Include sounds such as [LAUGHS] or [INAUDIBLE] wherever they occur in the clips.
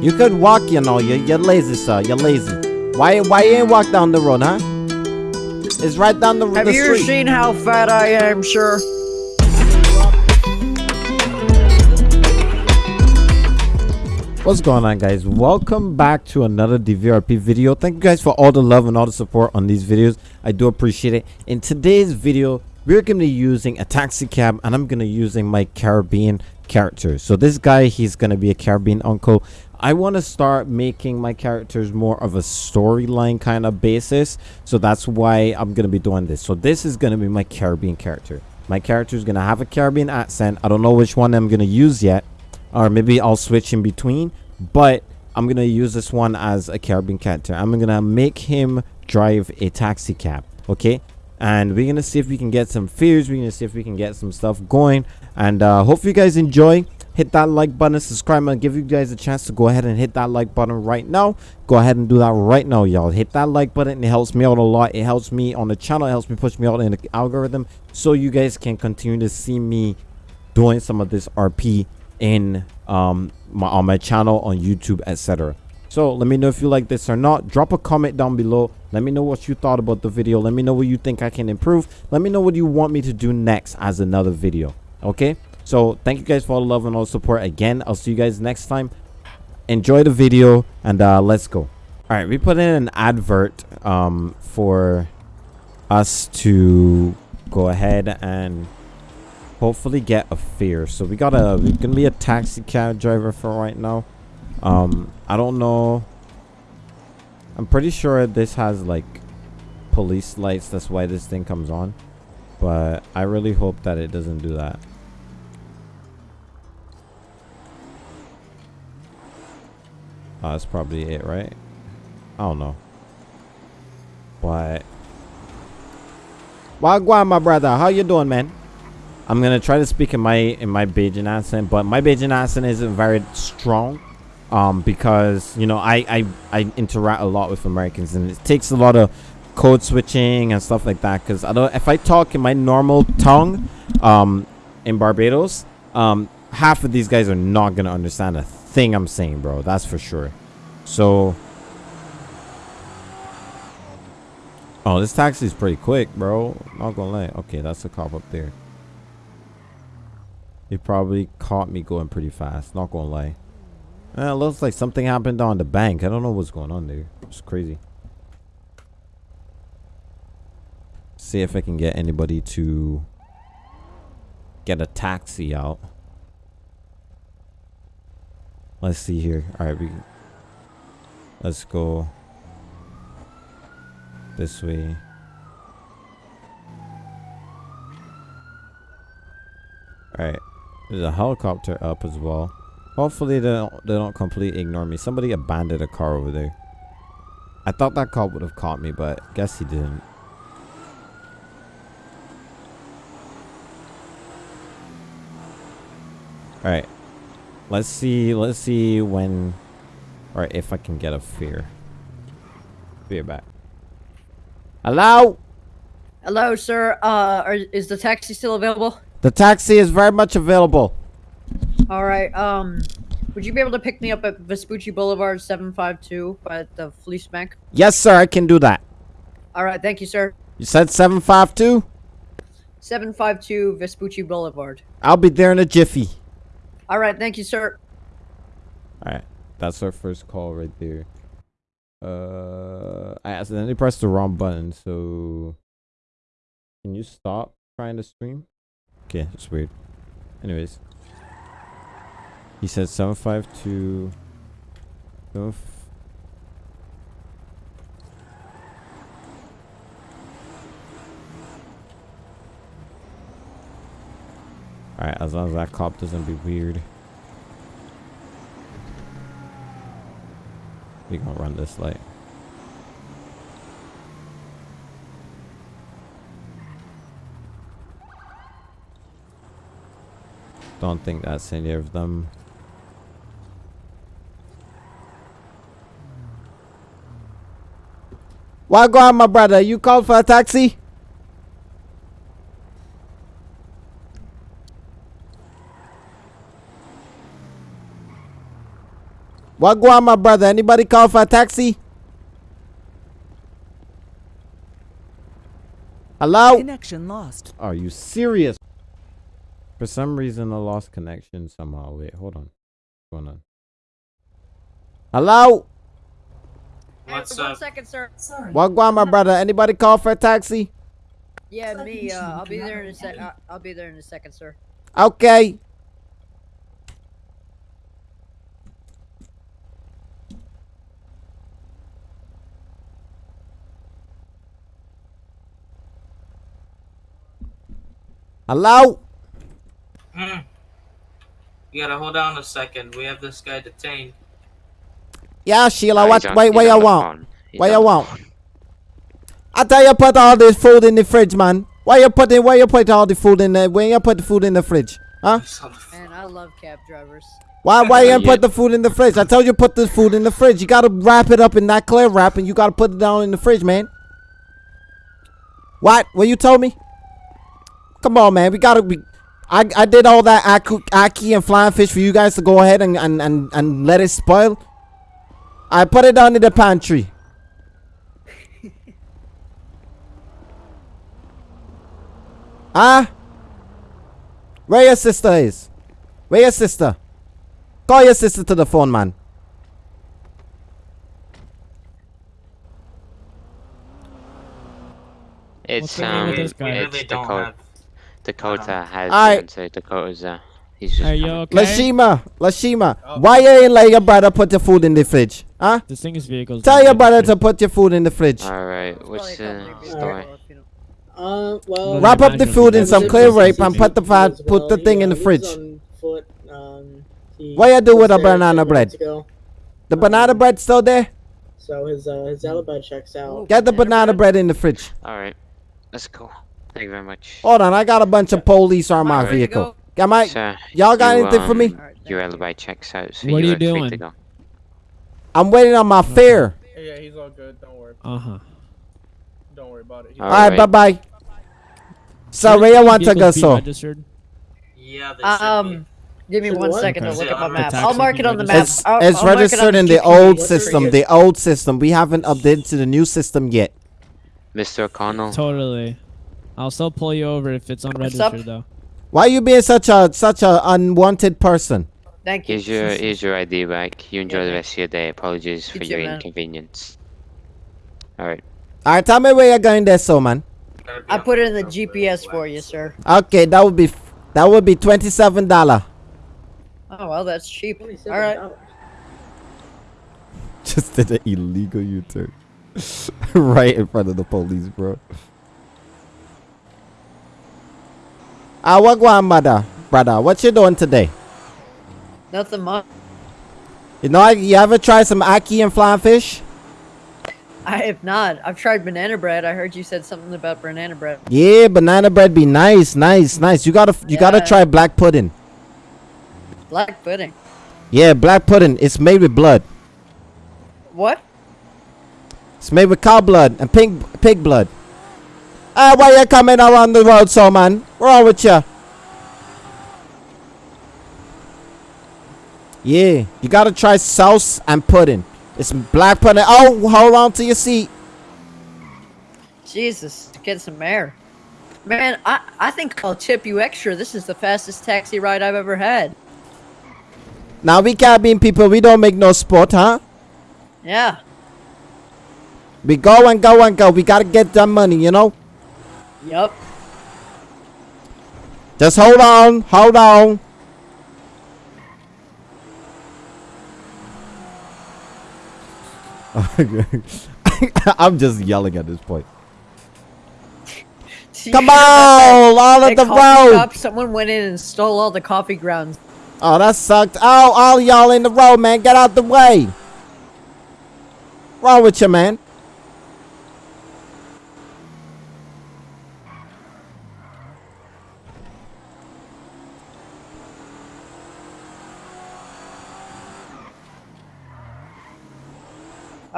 You could walk, you know. You're, you're lazy, sir. You're lazy. Why why you ain't walk down the road, huh? It's right down the, Have the you street. seen how fat I am, sir? What's going on guys? Welcome back to another DVRP video. Thank you guys for all the love and all the support on these videos. I do appreciate it. In today's video, we're going to be using a taxi cab and I'm going to be using my Caribbean character. So this guy, he's going to be a Caribbean uncle. I want to start making my characters more of a storyline kind of basis. So that's why I'm going to be doing this. So this is going to be my Caribbean character. My character is going to have a Caribbean accent. I don't know which one I'm going to use yet or maybe I'll switch in between but I'm gonna use this one as a Caribbean character I'm gonna make him drive a taxi cab okay and we're gonna see if we can get some fears we're gonna see if we can get some stuff going and uh hope you guys enjoy hit that like button subscribe and give you guys a chance to go ahead and hit that like button right now. Go ahead and do that right now y'all. Hit that like button. It helps me out a lot. It helps me on the channel. It helps me push me out in the algorithm so you guys can continue to see me doing some of this rp in um my on my channel on youtube etc so let me know if you like this or not. Drop a comment down below. Let me know what you thought about the video. Let me know what you think i can improve. Let me know what you want me to do next as another video. Okay so thank you guys for all the love and all the support. Again i'll see you guys next time. Enjoy the video and uh let's go. All right we put in an advert um for us to go ahead and hopefully get a fear. so we gotta we're gonna be a taxi cab driver for right now. Um i don't know. I'm pretty sure this has like police lights. That's why this thing comes on. But i really hope that it doesn't do that oh, that's probably it right i don't know but Wagwan, my brother. How you doing, man? I'm gonna try to speak in my in my Bajan accent, but my Bajan accent isn't very strong, um, because you know I I I interact a lot with Americans, and it takes a lot of code switching and stuff like that. Because I don't if I talk in my normal tongue, um, in Barbados, um, half of these guys are not gonna understand a thing I'm saying, bro. That's for sure. So. Oh, this taxi is pretty quick, bro. Not gonna lie. Okay, that's a cop up there. He probably caught me going pretty fast. Not gonna lie. Eh, it looks like something happened on the bank. I don't know what's going on there. It's crazy. See if I can get anybody to get a taxi out. Let's see here. All right, we. Let's go this way. All right. There's a helicopter up as well. Hopefully they don't they don't completely ignore me. Somebody abandoned a car over there. I thought that cop would have caught me, but guess he didn't. All right. Let's see. Let's see when, or if I can get a fear. Be back. Hello. Hello, sir. Uh, are, is the taxi still available? The taxi is very much available. All right. Um, would you be able to pick me up at Vespucci Boulevard, seven five two, at the Fleeca Bank? Yes, sir. I can do that. All right. Thank you, sir. You said 752? Seven five two Vespucci Boulevard. I'll be there in a jiffy. All right. Thank you, sir. All right. That's our first call right there. Uh, I accidentally pressed the wrong button, so can you stop trying to stream? Okay, that's weird. Anyways, he said 752. Seven f- Alright, as long as that cop doesn't be weird. We gonna run this light. Don't think that's any of them. Why go on, my brother? You called for a taxi? What go on, my brother? Anybody call for a taxi? Hello? Connection lost. Are you serious? For some reason, I lost connection somehow. Wait, hold on. What's going on? Hello? Hey, What's one up? second, sir. What go on, my brother? Anybody call for a taxi? Yeah, me. Uh, I'll be there in a sec. Uh, I'll be there in a second, sir. Okay. Hello? Hmm. You gotta hold on a second. We have this guy detained. Yeah, Sheila, what, he's on- what, he's you the want? phone. He's What on you the want? I tell you put all this food in the fridge, man. Why you put it, why you put all the food in there? when you put the food in the fridge? Huh? He's on the phone. Man, I love cab drivers. Why, why you put the food in the fridge? I told you put the food in the fridge. You gotta wrap it up in that clear wrap and you gotta put it down in the fridge, man. What? What you told me? Come on, man. We gotta be. I, I did all that aki, aki and flying fish for you guys to go ahead and, and, and, and let it spoil. I put it down in the pantry. Huh? [LAUGHS] Where your sister is? Where your sister? Call your sister to the phone, man. It's going um, with? We it's really don't have. Dakota has Alright. the answer. Dakota's uh, he's just Are you coming. okay? Lashima, Lashima, why you ain't let your brother put your food in the fridge? Huh? Distinguished vehicles. Tell your brother to put your food in the fridge. All right, It's what's the company story? vehicle, if you don't- Uh, well, Well, Wrap up the food in some clear is rape and put the fat, as put the well. thing He, in uh, the fridge. on foot. Um, What you do was with a banana bread? months ago, The banana bread still there? So his uh, his alibi checks out. Get the Banana banana bread? bread in the fridge. All right, let's go. Thank you very much. Hold on, I got a bunch of police on my Alright, ready to vehicle. go? Got my, y'all got you, anything for me? um, Alright, thank Your you. alibi checks out, so What are you you are free doing? I'm waiting on my fare. Yeah, he's all good. Don't worry. Uh huh. Don't worry about it. He's All Alright, bye right. bye. So where you want to go, Vehicles so? Registered. Yeah, they should Um, give me Should one what? second to look at my map. I'll mark it on the map. It's, I'll- it's I'll mark it on registered in the GPS. old What's system, the old system. We haven't updated to the new system yet. Mr. O'Connell. Totally. I'll still pull you over if it's up? unregistered though. Why you being such a such a unwanted person? Thank you. Here's your here's your ID back. You enjoy Yeah, the rest of your day. Apologies for You your man. inconvenience. All right. Alright, tell me where you're going there, so man. I put it in the GPS for you, sir. Okay, that would be f- that would be twenty seven dollar. Oh well, that's cheap. All right. [LAUGHS] Just did an illegal U turn, [LAUGHS] right in front of the police, bro. What going, mother, brother? What you doing today? Nothing much. You know, you ever try some aki and flying fish? I have not. I've tried banana bread. I heard you said something about banana bread. Yeah, banana bread be nice, nice, nice. You gotta, you gotta try black pudding. Black pudding. Yeah, black pudding. It's made with blood. What? It's made with cow blood and pig, pig blood. Ah, why you coming around the road, so man? Wrong with you? Yeah, you gotta try souse and pudding. It's black pudding. Oh, hold on to your seat. Jesus, get some air. Man, I, I think I'll tip you extra. This is the fastest taxi ride I've ever had. Now we cabin people, we don't make no sport, huh? Yeah. We go and go and go. We gotta get that money, you know. Yup. Just hold on, hold on. [LAUGHS] I'm just yelling at this point. [LAUGHS] Come hear about that- on, all of the road. shop? Someone went in and stole all the coffee grounds. Oh, that sucked. Oh, all y'all in the road, man. Get out the way. Wrong with you, man?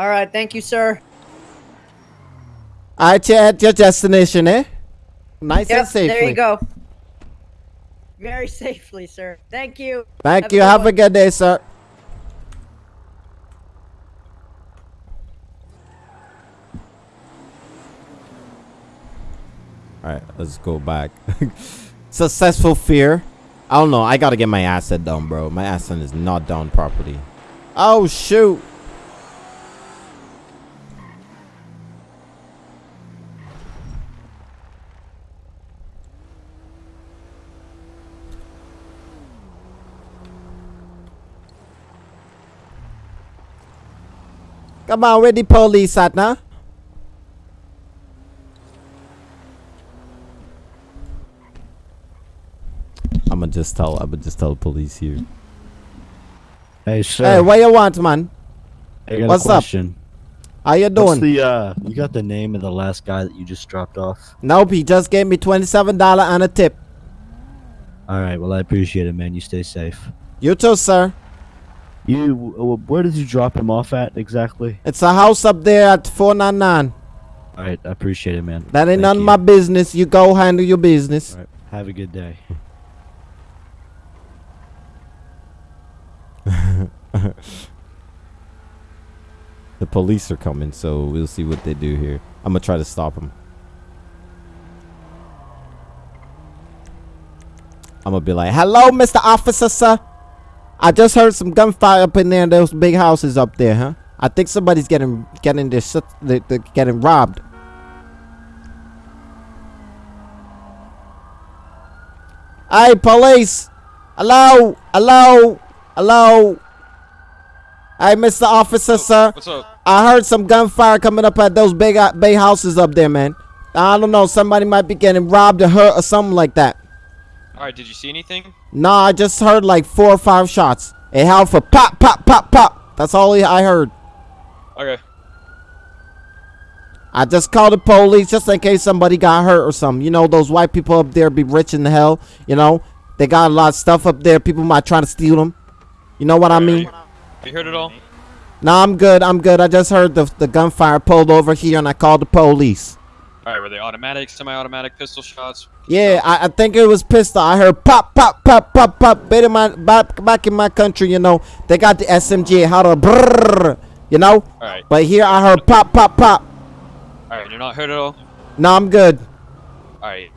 All right. Thank you, sir. I right, at your destination, eh? Nice yep, and safely. There you go. Very safely, sir. Thank you. Thank have you. A have a good day, sir. All right, let's go back. [LAUGHS] Successful fear. I don't know. I gotta get my asset down, bro. My asset is not down properly. Oh, shoot. Come on, where the police at now? I'ma just tell I'ma just tell the police here. Hey, sir. Hey, what you want, man? I got what's a up? How you What's doing? the uh? You got the name of the last guy that you just dropped off? nope, he just gave me twenty-seven dollar and a tip. All right. Well, I appreciate it, man. You stay safe. You too, sir. You, where did you drop him off at exactly? It's a house up there at four nine nine. All right. I appreciate it, man. That ain't Thank none of my business. You go handle your business. All right. Have a good day. [LAUGHS] The police are coming, so we'll see what they do here. I'm gonna try to stop them. I'm gonna be like, "Hello, Mr. Officer, sir. I just heard some gunfire up in there in those big houses up there, huh? I think somebody's getting getting their shit, they're getting robbed." Hey, police! Hello, hello, hello. Hey, Mr. Officer, sir. What's up? I heard some gunfire coming up at those big uh, bay houses up there, man. I don't know. Somebody might be getting robbed or hurt or something like that. All right, did you see anything? Nah, I just heard like four or five shots. It held for pop, pop, pop, pop. That's all I heard. Okay. I just called the police just in case somebody got hurt or something. You know, those white people up there be rich in the hell. You know, they got a lot of stuff up there. People might try to steal them. You know what I mean? You heard it all? Nah, I'm good. I'm good. I just heard the, the gunfire pulled over here and I called the police. All right, were they automatic, semi-automatic pistol shots? Yeah, I, I think it was pistol. I heard pop, pop, pop, pop, pop. Back in my back, back in my country, you know, they got the SMG, how to brrr, you know. All right. But here I heard pop, pop, pop. All right, you're not hurt at all. No, I'm good. All right.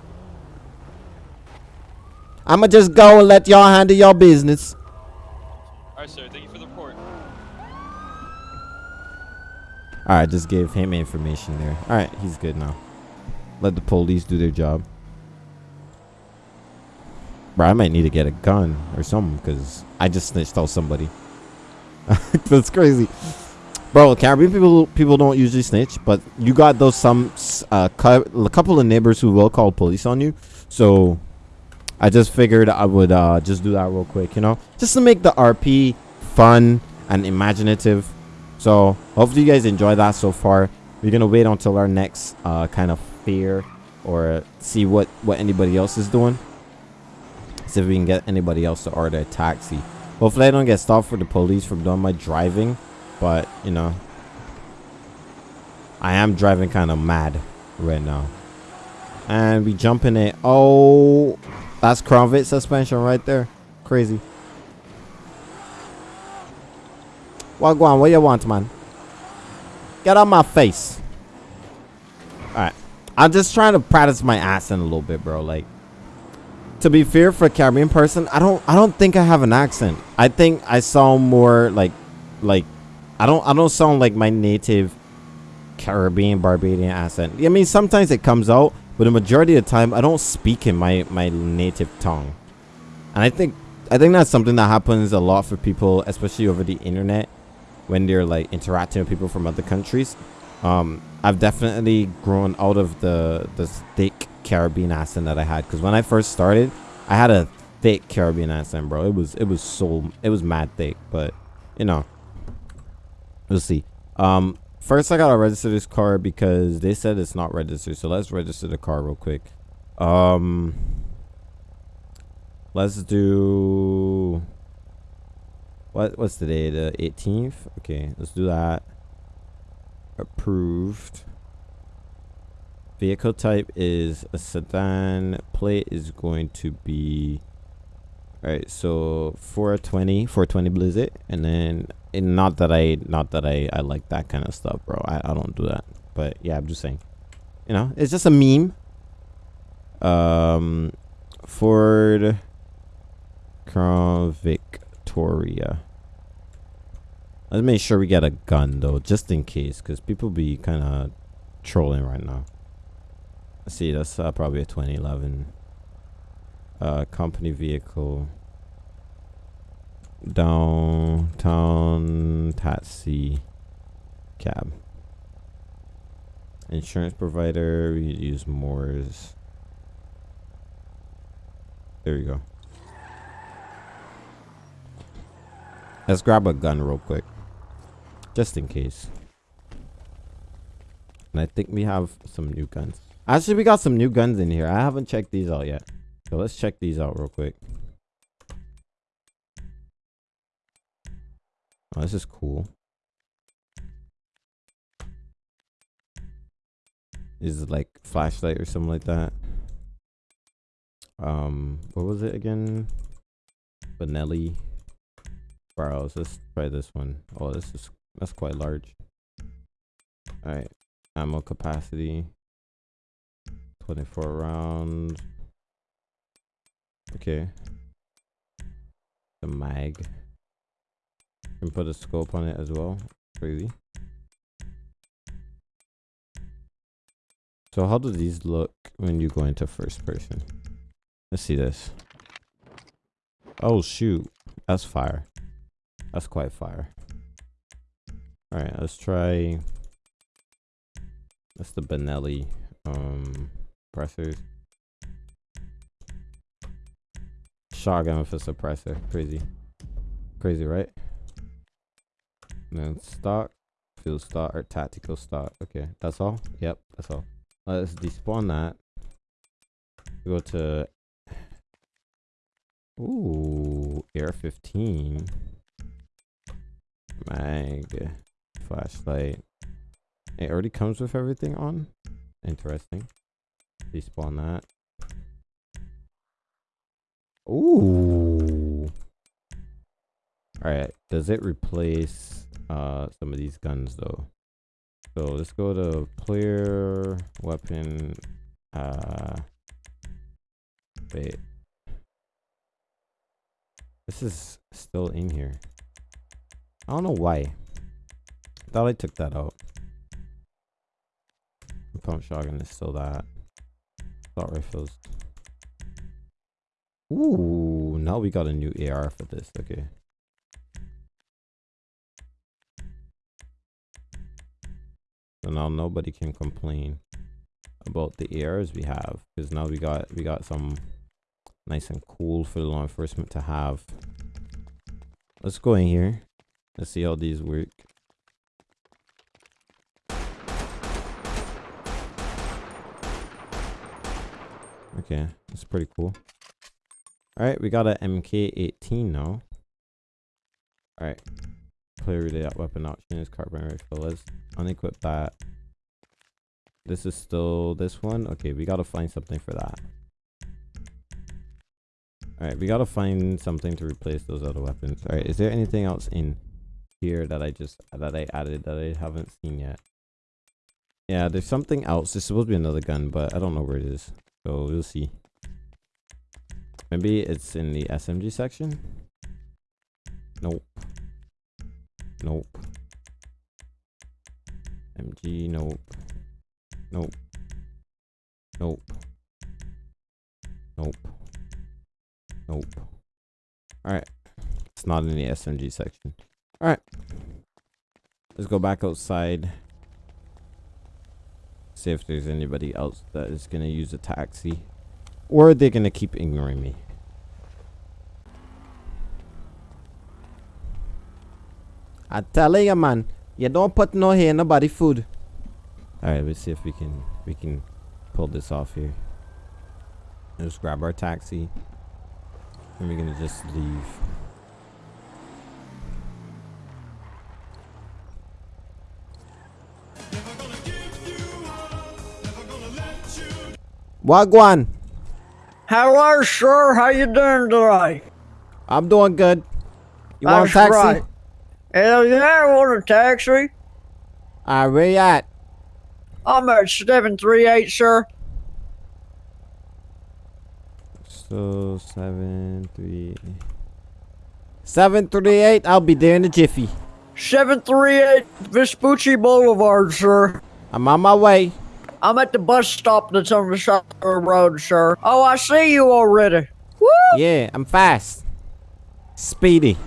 I'ma just go and let y'all handle your business. All right, sir. Thank you for the report. All right, just gave him information there. All right, he's good now. Let the police do their job. Bro, I might need to get a gun or something because I just snitched out somebody. [LAUGHS] That's crazy. Bro, Caribbean people people don't usually snitch, but you got those some uh, a couple of neighbors who will call police on you. So I just figured I would uh, just do that real quick, you know, just to make the RP fun and imaginative. So hopefully you guys enjoy that so far. We're gonna wait until our next uh, kind of fear or see what what anybody else is doing. See if we can get anybody else to order a taxi. Hopefully I don't get stopped for the police from doing my driving, but you know, I am driving kind of mad right now. And we jump in it. Oh, that's Crown suspension right there. Crazy. What go on? What you want, man? Get out my face. Alright. I'm just trying to practice my accent a little bit, bro. Like to be fair for a Caribbean person, I don't I don't think I have an accent. I think I sound more like like I don't I don't sound like my native Caribbean Barbadian accent. I mean sometimes it comes out, but the majority of the time I don't speak in my my native tongue. And I think I think that's something that happens a lot for people, especially over the internet, when they're like interacting with people from other countries. Um, I've definitely grown out of the the thick Caribbean accent that I had because when I first started, I had a thick Caribbean accent, bro. It was it was so it was mad thick, but you know, we'll see. Um, first I gotta register this car because they said it's not registered, so let's register the car real quick. Um. Let's do what what's the day? The 18th? Okay, let's do that. Approved. Vehicle type is a sedan. Plate is going to be Alright, so 420, 420 Blizzard, and then and not that I not that I I like that kind of stuff, bro. I I don't do that. But yeah, I'm just saying. You know, it's just a meme. Um, Ford Crown Victoria. Let's make sure we get a gun though, just in case, because people be kind of trolling right now. Let's see, that's uh, probably a 2011 uh, company vehicle. Downtown taxi cab. Insurance provider, we use Mors. There we go. Let's grab a gun real quick. Just in case. And I think we have some new guns. Actually, we got some new guns in here. I haven't checked these out yet. So let's check these out real quick. Oh, this is cool. Is like flashlight or something like that. Um, what was it again? Benelli. Browse. Let's try this one. Oh, this is that's quite large. All right, ammo capacity. 24 rounds. Okay. The mag. Can put a scope on it as well. Crazy. So how do these look when you go into first person? Let's see this. Oh shoot. That's fire. That's quite fire. Alright, let's try that's the Benelli um pressers. Shotgun with a suppressor. Crazy. Crazy, right? And then stock, field stock, or tactical stock. Okay, that's all? Yep, that's all. Let's despawn that. Go to Ooh, AR-15. Mag. Flashlight. It already comes with everything on? Interesting. Despawn that. Ooh. Alright, does it replace uh some of these guns though? So let's go to player weapon uh wait. This is still in here. I don't know why. Thought I took that out. Pump shotgun is still that. Thought rifles. Ooh, now we got a new AR for this. Okay. So now nobody can complain about the ARs we have because now we got we got some nice and cool for the law enforcement to have. Let's go in here. Let's see how these work. Okay, that's pretty cool. Alright, we got a MK18 now. Alright. Clearly that weapon option is carbine rifle. Let's unequip that. This is still this one. Okay, we gotta find something for that. Alright, we gotta find something to replace those other weapons. Alright, is there anything else in here that I just that I added that I haven't seen yet? Yeah, there's something else. There's supposed to be another gun, but I don't know where it is. So we'll see. Maybe it's in the SMG section? Nope. Nope. MG, nope. Nope. Nope. Nope. Nope. Alright. It's not in the SMG section. Alright. Let's go back outside. See if there's anybody else that is going to use a taxi. Or are they're going to keep ignoring me. I tell you, man. You don't put no hair in nobody food. Alright, let's see if we can we can pull this off here. Let's grab our taxi. And we're gonna just leave. Wagwan. Hello, sir. How you doing today? I'm doing good. You want a taxi? right. Hell yeah, I want a taxi. Alright, where you at? I'm at 738, sir. So seven three seven three eight. I'll be there in a jiffy. 738 Vespucci Boulevard, sir. I'm on my way. I'm at the bus stop that's on the side of the road, sir. Oh, I see you already. Woo! Yeah, I'm fast. Speedy.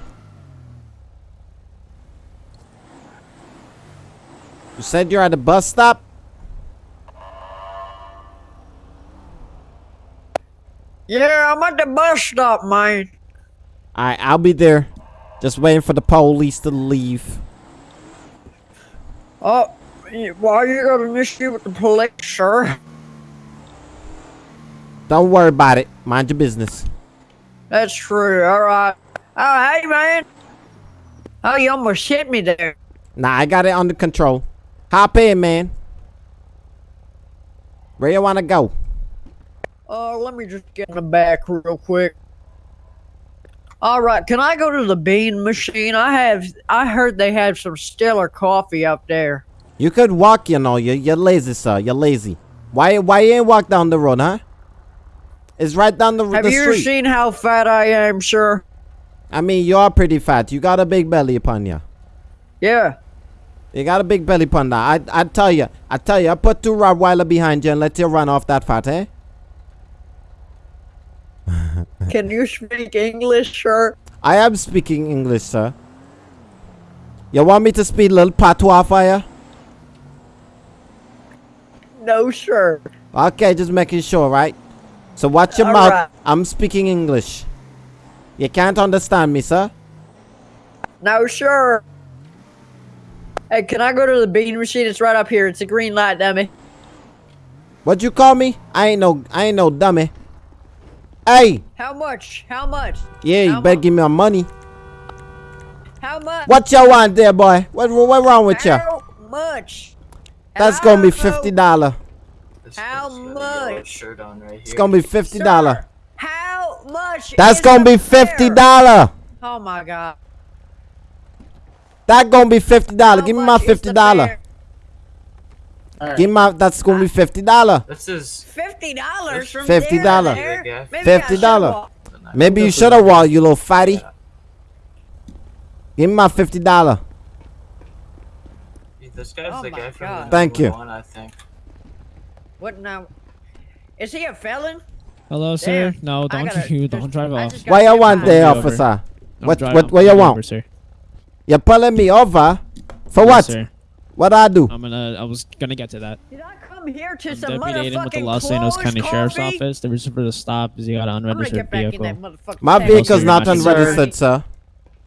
You said you're at the bus stop? Yeah, I'm at the bus stop, man. Alright, I'll be there. Just waiting for the police to leave. Oh, why you got an issue with the police, sir? Don't worry about it. Mind your business. That's true. All right. Oh, hey, man. Oh, you almost hit me there. Nah, I got it under control. Hop in, man. Where you wanna go? Uh, let me just get in the back real quick. All right, can I go to the bean machine? I have. I heard they have some stellar coffee up there. You could walk, you know. You're, you're lazy, sir. You're lazy. Why why you ain't walk down the road, huh? It's right down the, Have the you street. seen how fat I am, sir? I mean, you are pretty fat. You got a big belly upon you. Yeah. You got a big belly upon that. I I tell you, I tell you, I put two Rottweiler behind you and let you run off that fat, eh? [LAUGHS] Can you speak English, sir? I am speaking English, sir. You want me to speak little patois for you? No, sir. Okay, just making sure, right? So watch your All mouth. right. I'm speaking English. You can't understand me, sir? No, sir. Hey, can I go to the bean machine? It's right up here. It's a green light, dummy. What you call me? I ain't no I ain't no dummy. Hey, How much? How much? yeah, you better give me my money. How much? What you want there, boy? What what wrong with you? How much? That's gonna be fifty dollar. How much? Right It's gonna be fifty dollar. Sir, How much? That's gonna be fifty fare? dollar. Oh my god. That gonna be fifty dollar. Give me my fifty the dollar. fare? Give my. That's gonna be fifty dollar. This is Fifty dollars from $50. there to there? Yeah. Maybe I should $50. Maybe you should have walked, you little fatty. Give me my fifty dollar. This guy's Oh the my guy from the Thank you. 911, I think. What now? Is he a felon? Hello, sir. Damn, No, don't gotta- [LAUGHS] you don't drive I off. just What you want by- there, Pull over. officer? Don't What what what you pulling want? over, sir. You're pulling me over. For Yes, what? sir. What I do? I'm gonna. I was gonna get to that. Did I come here to I'm some Deputy Aiden with the motherfucking Los Angeles clothes County Sheriff's coffee? Office. The reason for the stop is you got an unregistered get back in vehicle. My taxi. vehicle's not not unregistered, sir.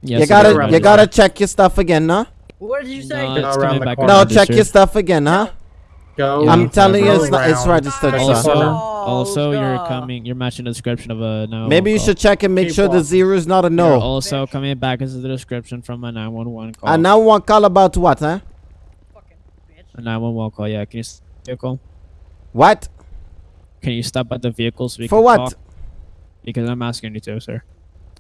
Yes, You gotta you gotta check your stuff again, huh? What did you say? No, it's around coming the back corner. No, check your stuff again, huh? Go. Yeah. I'm telling you, it's not. It's registered, Take sir. Also, oh, corner. you're coming. You're matching the description of a no. Maybe you call. should check and make Keep sure the zero is not a You're no. also coming back as the description from a 911 call. And now one call about what, huh? A 911 call. Yeah. Can you stop the vehicle? What? Can you stop at the vehicle so we For can what? talk? Because I'm asking you to, sir.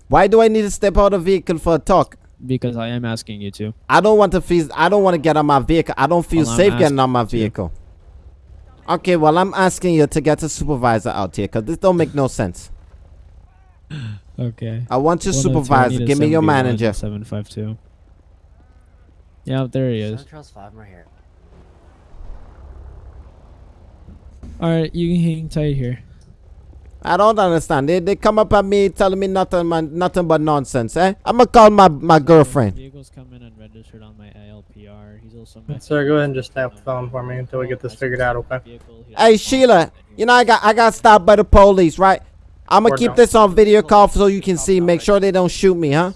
Why do I need to step out of vehicle for a talk? Because I am asking you to. I don't want to feel. I don't want to get on my vehicle. I don't feel Well, safe getting on my you to. vehicle. Okay, well I'm asking you to get a supervisor out here, cause this don't make no sense. [LAUGHS] Okay. I want your 102, supervisor. Give me your 71, manager. 752. Yeah, there he is. Charles Five right here. All right, you can hang tight here. I don't understand. They they come up at me telling me nothing man, nothing but nonsense, eh? I'ma call my my girlfriend. Vehicles come in unregistered on my ALPR. He's also. Sir, go ahead and just stay off the phone for me until we get this figured out, okay? Hey Sheila, you know I got I got stopped by the police, right? I'ma Or keep no. this on video call so you can see. Make sure they don't shoot me, huh?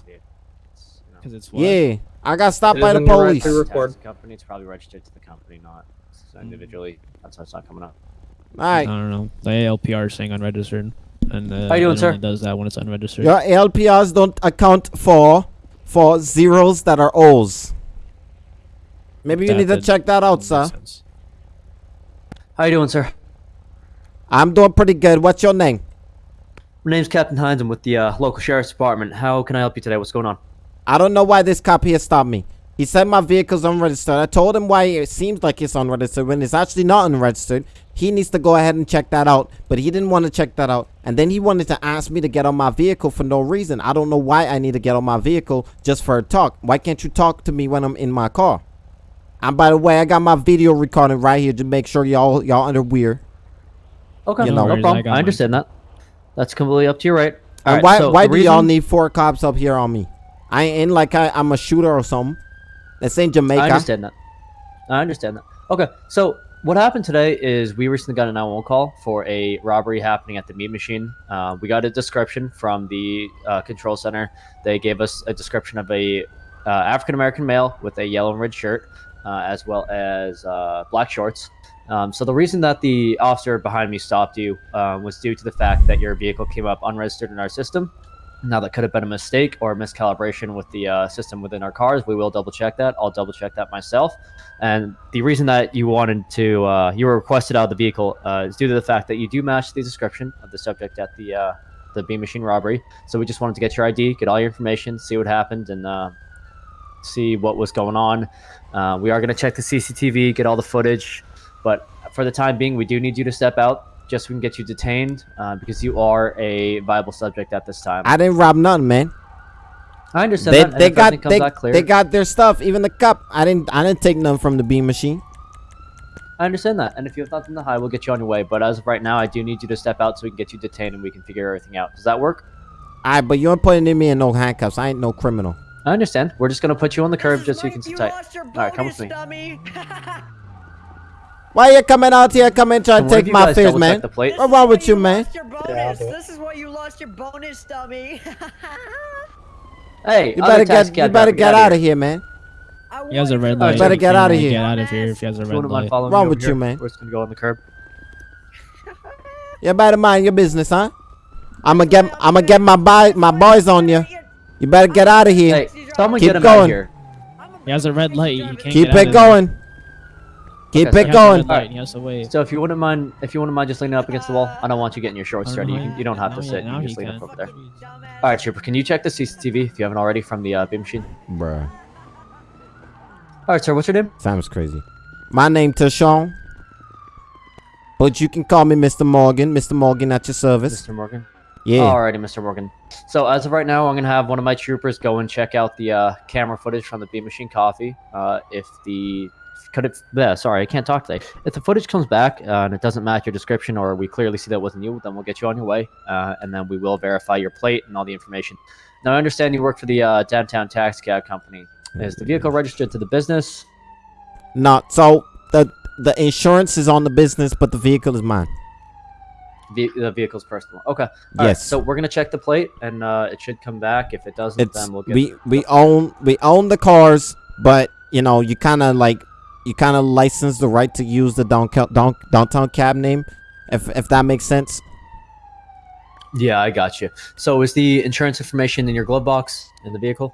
Because it's what? Yeah, I got stopped It by the in your right police. to company. It's probably registered to the company, not individually. That's why it's not coming up. All right, I don't know. The ALPR is saying unregistered, and uh, How you doing, it sir? only does that when it's unregistered. your LPRs don't account for for zeros that are O's. Maybe you That need to check that out, sir. sense. How you doing, sir? I'm doing pretty good. What's your name? My name's Captain Hines. I'm with the uh, local sheriff's department. How can I help you today? What's going on? I don't know why this cop here stopped me. He said my vehicle's unregistered. I told him why it seems like it's unregistered when it's actually not unregistered. He needs to go ahead and check that out, but he didn't want to check that out. And then he wanted to ask me to get on my vehicle for no reason. I don't know why I need to get on my vehicle just for a talk. Why can't you talk to me when I'm in my car? And by the way, I got my video recording right here to make sure y'all y'all underwear. Okay, You no, know. worries, I problem. got I, mine. understand that. That's completely up to you, right? And Alright, why so why the do y'all need four cops up here on me? I ain't like I, I'm a shooter or something. This ain't Jamaica. I understand that. I understand that. Okay, so what happened today is we recently got a 911 call for a robbery happening at the meat machine. Uh, we got a description from the uh, control center. They gave us a description of a uh, African American male with a yellow and red shirt, uh, as well as uh, black shorts. Um, so the reason that the officer behind me stopped you uh, was due to the fact that your vehicle came up unregistered in our system. Now that could have been a mistake or a miscalibration with the uh, system within our cars. We will double check that. I'll double check that myself. And the reason that you wanted to, uh, you were requested out of the vehicle uh, is due to the fact that you do match the description of the subject at the uh, the bean machine robbery. So we just wanted to get your ID, get all your information, see what happened, and uh, see what was going on. Uh, we are going to check the CCTV, get all the footage, but for the time being, we do need you to step out just so we can get you detained uh, because you are a viable subject at this time. I didn't rob nothing, man. I understand They, that. they got they, clear, they got their stuff, even the cup. I didn't I didn't take none from the bean machine. I understand that. And if you have nothing to hide, we'll get you on your way. But as of right now, I do need you to step out so we can get you detained and we can figure everything out. Does that work? Alright, but you ain't putting me in no handcuffs. I ain't no criminal. I understand. We're just gonna put you on the curb just so you can Like sit tight. All right, come with me. [LAUGHS] dummy. Why you coming out here coming trying Can to take my guys fears, man? The What's wrong why with you, man? Yeah, I'll bonus. do it. this is why you lost your bonus, dummy. Hey, You better get you better get out of here, man. He has a red light. You better get can't outta really here. Get out of here if he has a red light. following Wrong with you, man? We're just gonna go on the curb. You better mind your business, huh? I'ma get I'ma get my boy, my boys on you. You better get out of here. Hey, someone Keep get him out of here. He has a red light. He can't Keep get out it of there. going. Keep Okay, it He has a going. red light. He has to wait. So if you wouldn't mind, if you wouldn't mind just leaning up against the wall, I don't want you getting your shorts don't dirty. You, can, you don't have to sit. he- You can just lean can. up over there. All right, Trooper, can you check the CCTV if you haven't already from the uh, bean machine? Bruh. All right, sir. What's your name? Sounds crazy. My name Tashawn. But you can call me Mr. Morgan. Mr. Morgan at your service. Mr. Morgan. Yeah. Alrighty, Mr. Morgan. So as of right now, I'm gonna have one of my troopers go and check out the uh, camera footage from the Bean Machine Coffee. Uh, if the could it? Yeah, sorry, I can't talk today. If the footage comes back uh, and it doesn't match your description, or we clearly see that wasn't you, then we'll get you on your way, uh, and then we will verify your plate and all the information. Now, I understand you work for the uh, downtown taxi cab company. Is the vehicle registered to the business? Not so the the insurance is on the business, but the vehicle is mine. Ve- the vehicle's personal. Okay. All right, Yes. so we're gonna check the plate, and uh, it should come back. If it doesn't, It's then we'll get. we we own we own the cars, but you know you kind of like you kind of license the right to use the downtown down, downtown cab name, if if that makes sense. Yeah, I got you. So is the insurance information in your glove box in the vehicle?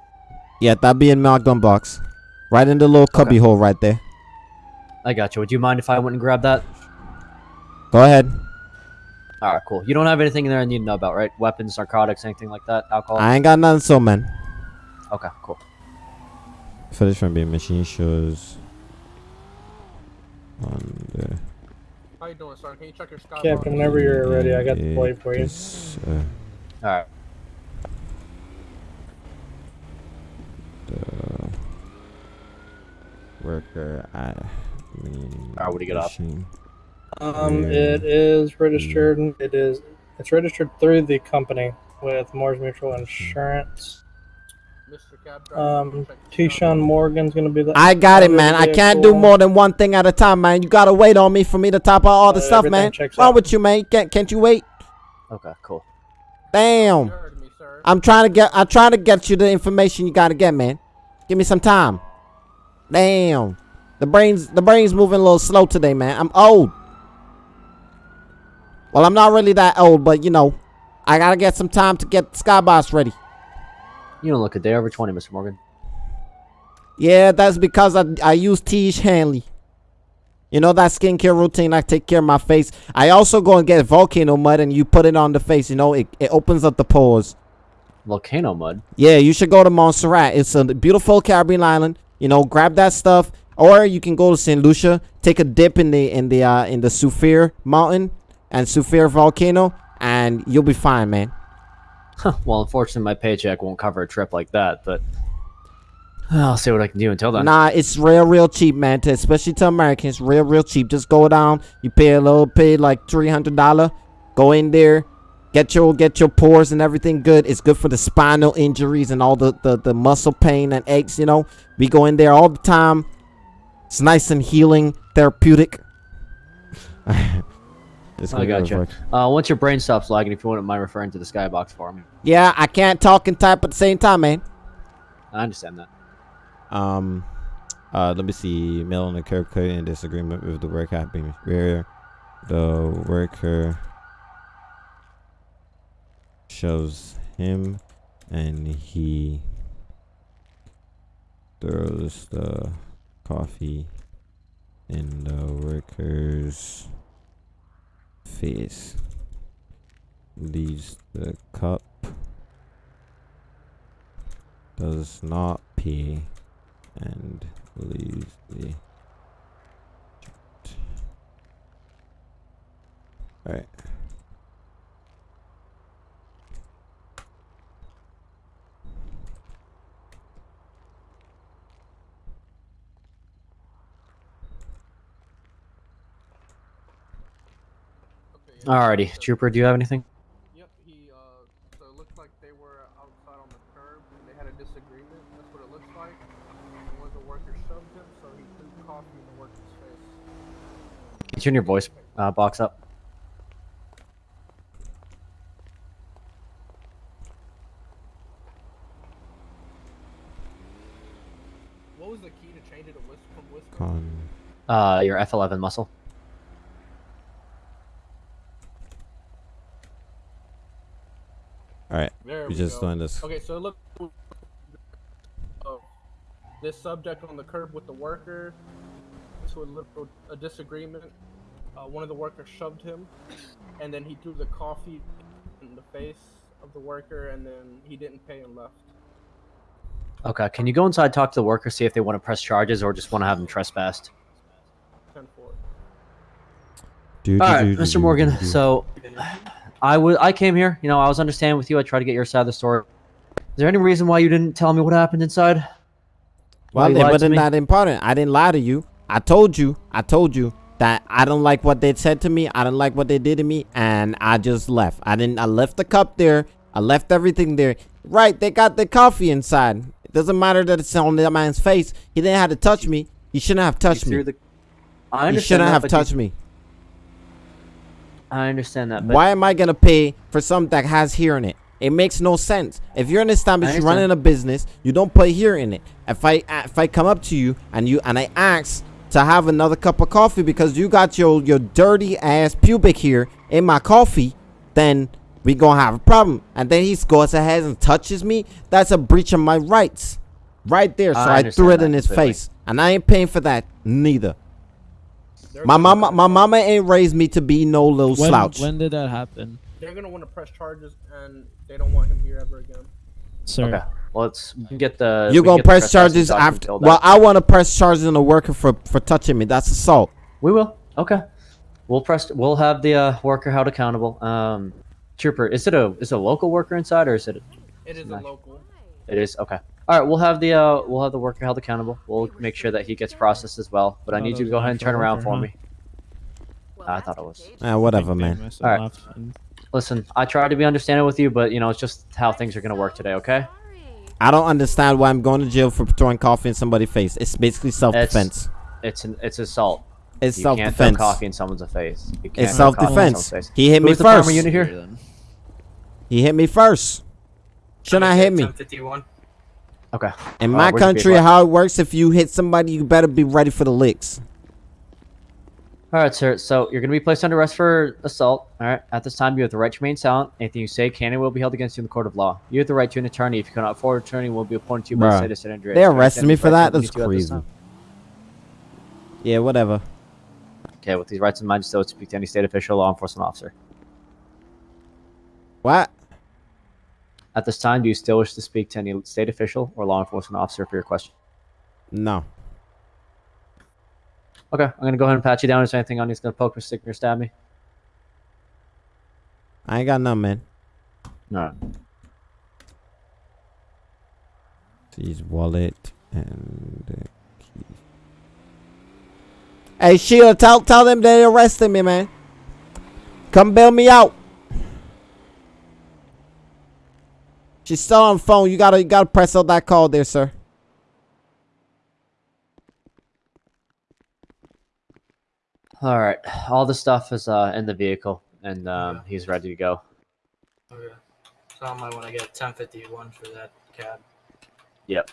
Yeah, that'd be in my gun box, right in the little cubby hole right there. I got you. Would you mind if I went and grabbed that? Go ahead. All right, cool. You don't have anything in there I need to know about, right? Weapons, narcotics, anything like that? Alcohol? I ain't got nothing, so man. Okay, cool. Footage from bean machine shows on the How you doing, sir? Can you check your sky? Captain, whenever you're ready, I got the plate for you. uh, All right. the worker at mean Alright, what do you got up? machine. Um, Yeah. it is registered. It is. It's registered through the company with Mors Mutual Insurance. Um, Keyshawn Morgan's gonna be the. I got it, man. I can't do more than one thing at a time, man. You gotta wait on me for me to top out all the Uh, stuff, man. checks What's wrong with you, man? Can't can't you wait? Okay, cool. Damn. I'm trying to get I'm trying to get you the information you gotta get, man. Give me some time. Damn. The brain's the brain's moving a little slow today, man. I'm old. Well, I'm not really that old, but you know, I gotta get some time to get Skyboss ready. You don't look a day over 20, Mr. Morgan. Yeah, that's because I I use Tiege Hanley. You know that skincare routine. I take care of my face. I also go and get volcano mud and you put it on the face. You know, it, it opens up the pores. Volcano mud? Yeah, you should go to Montserrat. It's a beautiful Caribbean island. You know, grab that stuff, or you can go to Saint Lucia, take a dip in the in the uh, in the Soufrière Mountain and Soufrière volcano, and you'll be fine, man. Well, unfortunately, my paycheck won't cover a trip like that, but I'll see what I can do until then. Nah, it's real, real cheap, man. To, especially to Americans, real, real cheap. Just go down. You pay a little, pay like three hundred dollar. Go in there, get your get your pores and everything good. It's good for the spinal injuries and all the the, the muscle pain and aches. You know, we go in there all the time. It's nice and healing, therapeutic. [LAUGHS] It's I gonna got you. Uh, once your brain stops lagging, if you wouldn't mind referring to the skybox for me. Yeah, I can't talk and type at the same time, man. I understand that. Um, uh, let me see. Mail on the curb cut in disagreement with the worker happening where the worker shows him and he throws the coffee in the worker's face leaves the cup does not pee and leaves the Alright. Alrighty, Trooper, do you have anything? Yep, he, uh, so it looks like they were outside on the curb and they had a disagreement. That's what it looks like. And one of the workers shoved him, so he threw coffee in the worker's face. Can you turn your voice uh, box up? What was the key to change it to whisk from whisper? Con Uh, your F11 muscle. Alright. There We we just go. doing this. Okay, so look. Oh, this subject on the curb with the worker to a little a disagreement. Uh, one of the workers shoved him, and then he threw the coffee in the face of the worker, and then he didn't pay and left. Okay, can you go inside, talk to the worker, see if they want to press charges or just want to have them trespassed? Ten four. Do, All do, right, do, do, Mr. do, Morgan. do, do. So, I was I came here. You know, I was understanding with you. I tried to get your side of the story. Is there any reason why you didn't tell me what happened inside? Why Well, it wasn't that important. I didn't lie to you. I told you. I told you that I don't like what they said to me. I don't like what they did to me, and I just left. I didn't. I left the cup there. I left everything there. Right? They got the coffee inside. It doesn't matter that it's on that man's face. He didn't have to touch me. He shouldn't have touched me. the- I he understand shouldn't that, have but you- touched me. I understand that. But Why am I gonna pay for something that has here in it? It makes no sense. If you're an establishment, you're running a business, you don't put here in it. If I uh, if I come up to you and you and I ask to have another cup of coffee because you got your your dirty ass pubic here in my coffee, then we gonna have a problem. And then he goes ahead and touches me. That's a breach of my rights, right there. So I I, threw it in his face, and I ain't paying for that neither. My mama, my mama ain't raised me to be no little When, slouch. when did that happen, They're gonna want to press charges, and they don't want him here ever again. sir? Okay. Well, let's get the. You we can gonna get the press charges after? Well. I want to press charges on the worker for for touching me. That's assault. We will. Okay. We'll press. We'll have the uh, worker held accountable. Um, trooper, is it a is it a local worker inside or is it? It is a local. It is okay. All right, we'll have the uh, we'll have the worker held accountable. We'll make sure that he gets processed as well. But I Oh, need you to go ahead and turn around for huh? me. I thought it was. Ah, whatever, man. All right. Listen, I tried to be understanding with you, but you know it's just how things are gonna work today. Okay? I don't understand why I'm going to jail for throwing coffee in somebody's face. It's basically self-defense. It's an it's assault. It's you can't throw self-defense. coffee in someone's face. It's throw coffee in self-defense. He hit me the first. unit here? He hit me first. Should not hit me. 1051. Okay. In Uh, my where's the country, how it works, if you hit somebody, you better be ready for the licks. All right, sir. So you're going to be placed under arrest for assault. All right. At this time, you have the right to remain silent. Anything you say can and will be held against you in the court of law. You have the right to an attorney. If you cannot afford an attorney, will be appointed to you by the Bruh. state of San Andreas. They arrested me for that? That's to you at this crazy. Yeah, whatever. Okay, with these rights in mind, you still speak to any state official, law enforcement officer. What? At this time, do you still wish to speak to any state official or law enforcement officer for your question? No. Okay, I'm gonna go ahead and pat you down. Is there anything on you that's gonna poke or stick or stab me? I ain't got none, man. Alright. His wallet and the key. Hey, Sheila, tell tell them they arrested me, man. Come bail me out. She's still on the phone. You gotta you gotta press out that call there, sir. All right. All the stuff is uh, in the vehicle, and um, he's ready to go. Okay. So I might want to get 1051 for that cab. Yep.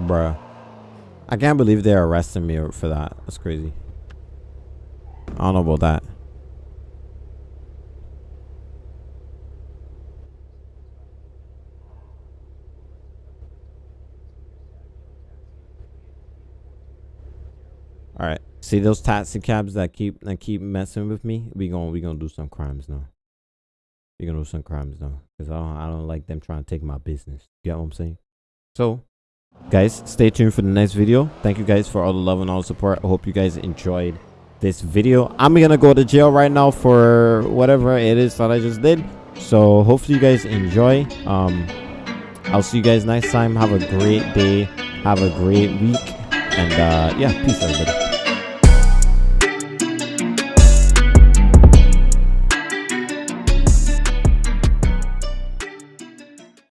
Bruh. I can't believe they're arresting me for that. That's crazy. I don't know about that. All right. See those taxi cabs that keep that keep messing with me? We gonna we gonna do some crimes now. We gonna do some crimes now because I don't I don't like them trying to take my business. You get what I'm saying? So, guys, stay tuned for the next video. Thank you guys for all the love and all the support. I hope you guys enjoyed this video. I'm gonna go to jail right now for whatever it is that I just did. So hopefully you guys enjoy. Um, I'll see you guys next time. Have a great day. Have a great week. And uh, yeah, peace everybody.